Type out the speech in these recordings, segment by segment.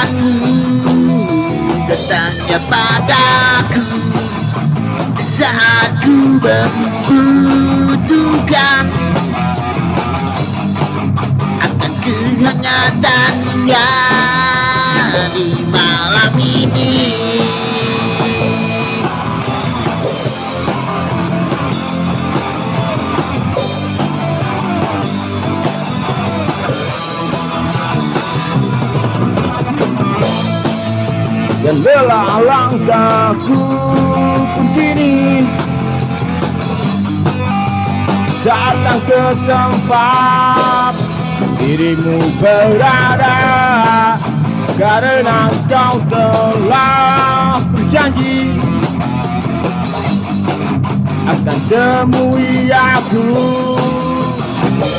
kehadiranmu Datangnya padaku. Saat ku membutuhkan Akan kehangatannya dan lelah langkahku pun kini. Datang ke tempat dirimu berada. Karena kau telah berjanji akan temui aku.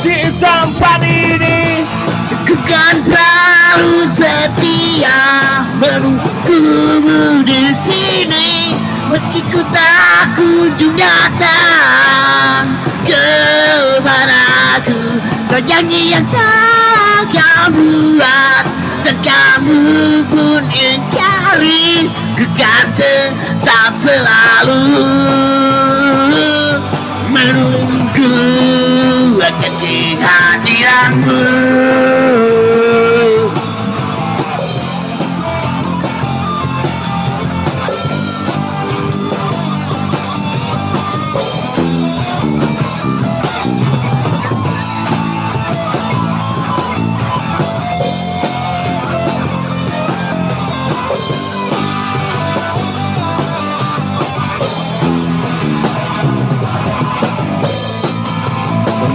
Di tempat ini selalu setia menunggumu di sini meski ku tak kunjung datang kepadaku kau janji yang tak kau buat. Dan kamu pun ingkari ku kan tetap selalu. Menunggu akan kehadiranmu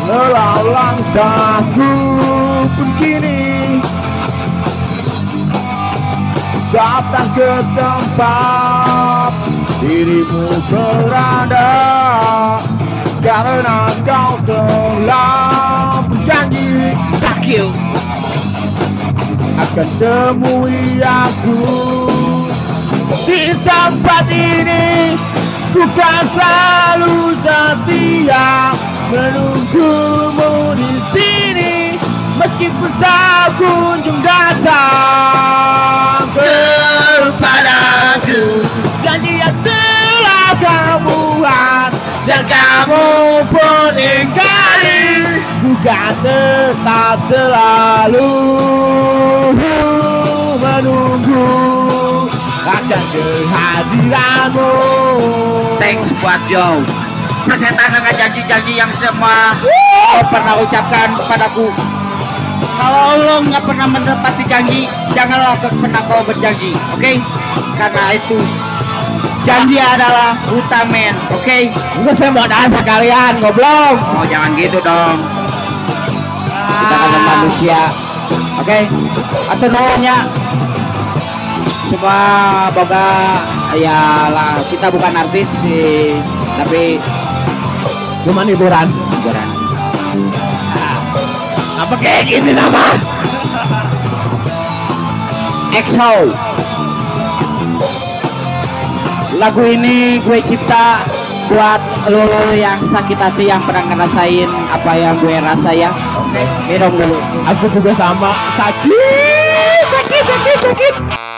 Menelau langkahku pun kini Datang ke tempat dirimu berada. Karena kau telah berjanji. Fuck you. Akan temui aku. Di tempat ini ku kan selalu setia menunggumu di sini meskipun tak kunjung datang. Kepadaku. Janji yang telah kamu buat dan kamu pun ingkari bukan tetap selalu. Menunggu akan kehadiranmu. Thanks buat yo persetan dengan janji-janji yang semua kau pernah ucapkan padaku kalau lo nggak pernah menepati janji janganlah kau pernah kau berjanji oke? Karena itu janji adalah utamen oke? Enggak saya mau dansa kalian goblok. Oh jangan gitu dong. Kita kan manusia oke? Atau nanya semua boga ya lah kita bukan artis sih tapi cuma hiburan. Hiburan. Apa kayak gini nama? EXO lagu ini gue cipta buat lo yang sakit hati yang pernah ngerasain apa yang gue rasa ya. Oke. Minum dulu. Aku juga sama. Sakit sakit sakit sakit